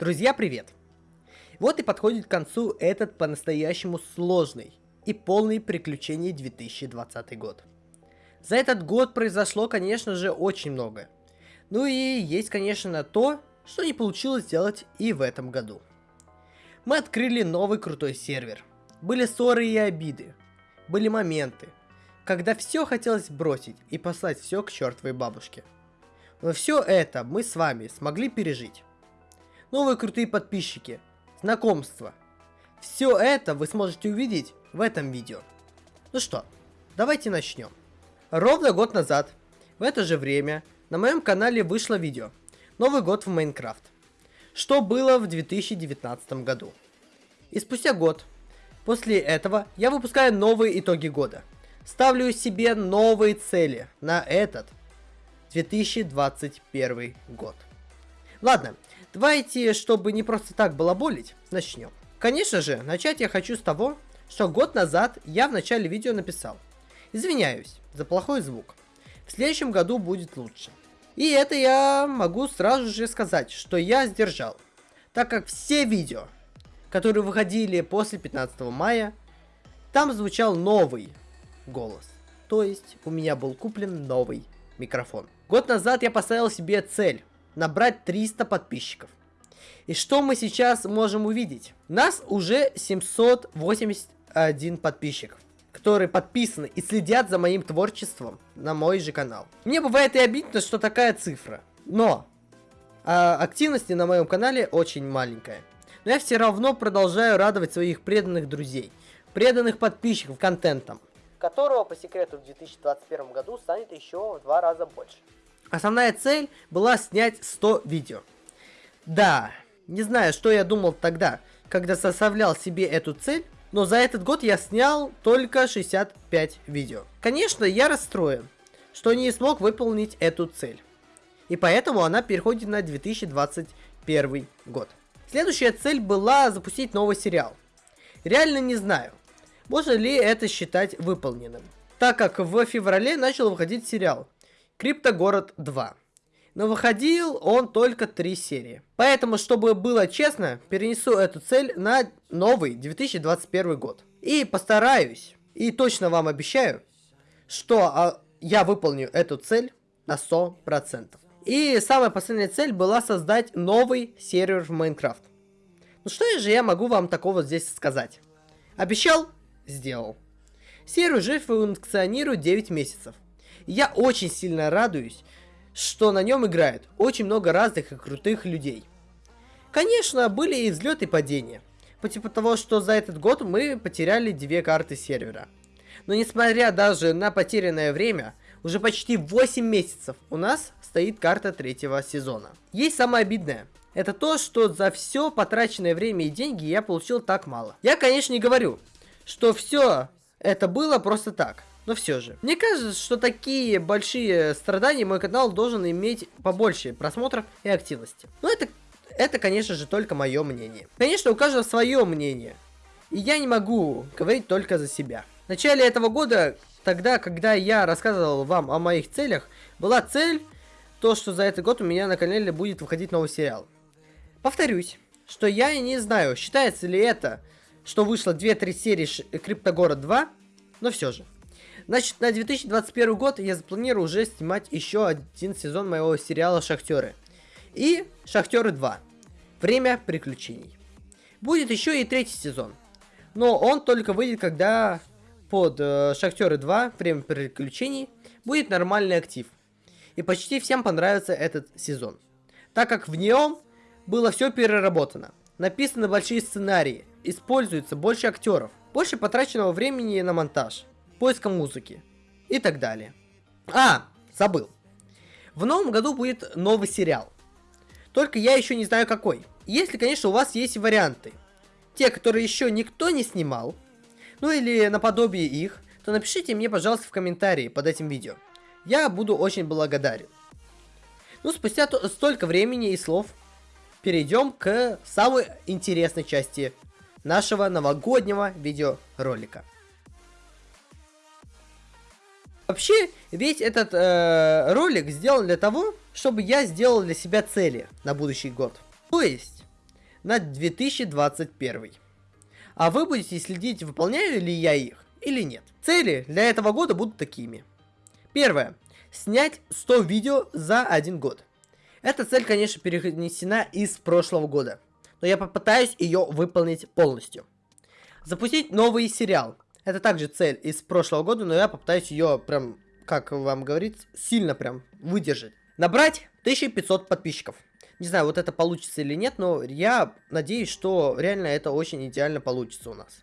Друзья, привет! Вот и подходит к концу этот по-настоящему сложный и полный приключений 2020 год. За этот год произошло, конечно же, очень много. Ну и есть, конечно, то, что не получилось сделать и в этом году. Мы открыли новый крутой сервер. Были ссоры и обиды. Были моменты, когда все хотелось бросить и послать все к чертовой бабушке. Но все это мы с вами смогли пережить. Новые крутые подписчики, знакомства. Все это вы сможете увидеть в этом видео. Ну что, давайте начнем. Ровно год назад, в это же время, на моем канале вышло видео «Новый год в Майнкрафт». Что было в 2019 году. И спустя год, после этого, я выпускаю новые итоги года. Ставлю себе новые цели на этот 2021 год. Ладно, давайте, чтобы не просто так балаболить, начнем. Конечно же, начать я хочу с того, что год назад я в начале видео написал. Извиняюсь за плохой звук. В следующем году будет лучше. И это я могу сразу же сказать, что я сдержал. Так как все видео, которые выходили после 15 мая, там звучал новый голос. То есть у меня был куплен новый микрофон. Год назад я поставил себе цель набрать 300 подписчиков. И что мы сейчас можем увидеть? Нас уже 781 подписчиков, которые подписаны и следят за моим творчеством на мой же канал. Мне бывает и обидно, что такая цифра. Но а, активности на моем канале очень маленькая. Но я все равно продолжаю радовать своих преданных друзей, преданных подписчиков контентом, которого по секрету в 2021 году станет еще в два раза больше. Основная цель была снять 100 видео. Да, не знаю, что я думал тогда, когда составлял себе эту цель, но за этот год я снял только 65 видео. Конечно, я расстроен, что не смог выполнить эту цель. И поэтому она переходит на 2021 год. Следующая цель была запустить новый сериал. Реально не знаю, можно ли это считать выполненным. Так как в феврале начал выходить сериал Криптогород 2. Но выходил он только 3 серии. Поэтому, чтобы было честно, перенесу эту цель на новый 2021 год. И постараюсь, и точно вам обещаю, что а, я выполню эту цель на 100%. И самая последняя цель была создать новый сервер в Майнкрафт. Ну что же я могу вам такого здесь сказать? Обещал? Сделал. Сервер уже функционирует 9 месяцев. Я очень сильно радуюсь, что на нем играет очень много разных и крутых людей. Конечно, были и взлеты и падения. По типу того, что за этот год мы потеряли две карты сервера. Но несмотря даже на потерянное время, уже почти 8 месяцев у нас стоит карта третьего сезона. Есть самое обидное. Это то, что за все потраченное время и деньги я получил так мало. Я, конечно, не говорю, что все это было просто так. Но все же. Мне кажется, что такие большие страдания мой канал должен иметь побольше просмотров и активности. Но это, это конечно же, только мое мнение. Конечно, у каждого свое мнение. И я не могу говорить только за себя. В начале этого года, тогда, когда я рассказывал вам о моих целях, была цель, то, что за этот год у меня на канале будет выходить новый сериал. Повторюсь, что я не знаю, считается ли это, что вышло 2-3 серии Криптогород 2, но все же. Значит, на 2021 год я запланирую уже снимать еще один сезон моего сериала «Шахтеры». И «Шахтеры 2. Время приключений». Будет еще и третий сезон. Но он только выйдет, когда под э, «Шахтеры 2. Время приключений» будет нормальный актив. И почти всем понравится этот сезон. Так как в нем было все переработано. Написаны большие сценарии, используется больше актеров, больше потраченного времени на монтаж поиска музыки и так далее. А, забыл. В новом году будет новый сериал. Только я еще не знаю какой. Если, конечно, у вас есть варианты. Те, которые еще никто не снимал, ну или наподобие их, то напишите мне, пожалуйста, в комментарии под этим видео. Я буду очень благодарен. Ну, спустя столько времени и слов, перейдем к самой интересной части нашего новогоднего видеоролика. Вообще, весь этот э, ролик сделан для того, чтобы я сделал для себя цели на будущий год. То есть, на 2021. А вы будете следить, выполняю ли я их или нет. Цели для этого года будут такими. Первое. Снять 100 видео за один год. Эта цель, конечно, перенесена из прошлого года, но я попытаюсь ее выполнить полностью. Запустить новый сериал. Это также цель из прошлого года, но я попытаюсь ее прям, как вам говорить, сильно прям выдержать. Набрать 1500 подписчиков. Не знаю, вот это получится или нет, но я надеюсь, что реально это очень идеально получится у нас.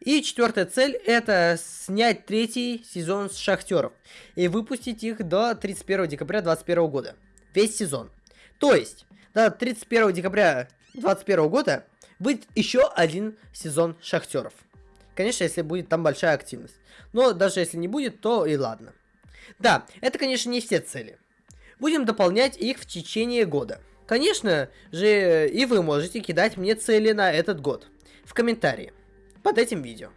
И четвертая цель это снять третий сезон с шахтеров и выпустить их до 31 декабря 2021 года. Весь сезон. То есть, до 31 декабря 2021 года будет еще один сезон шахтеров. Конечно, если будет там большая активность. Но даже если не будет, то и ладно. Да, это, конечно, не все цели. Будем дополнять их в течение года. Конечно же, и вы можете кидать мне цели на этот год в комментарии под этим видео.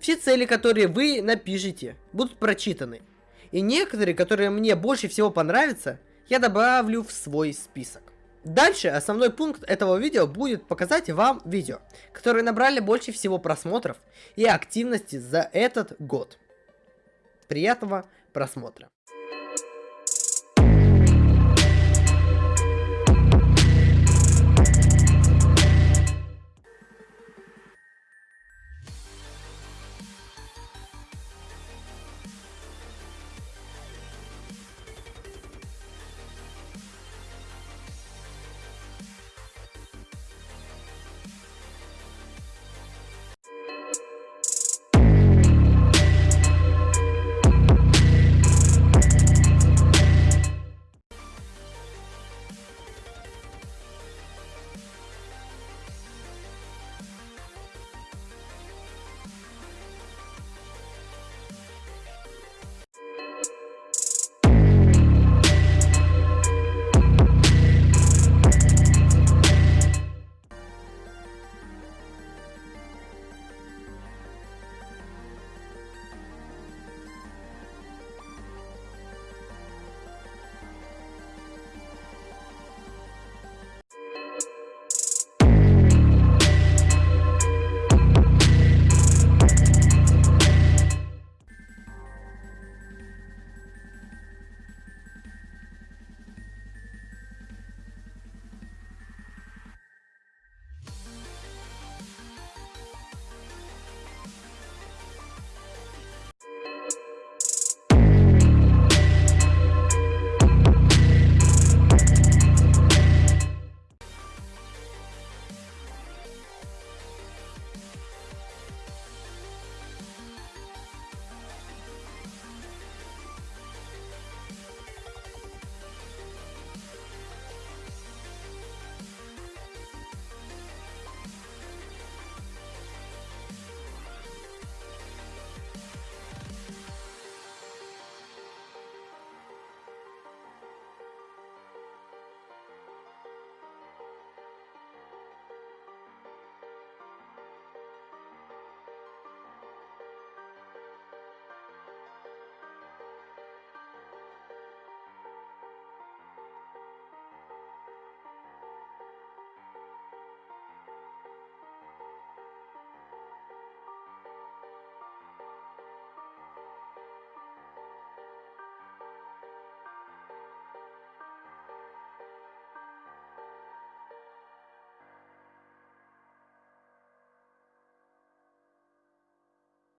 Все цели, которые вы напишите, будут прочитаны. И некоторые, которые мне больше всего понравятся, я добавлю в свой список. Дальше основной пункт этого видео будет показать вам видео, которые набрали больше всего просмотров и активности за этот год. Приятного просмотра.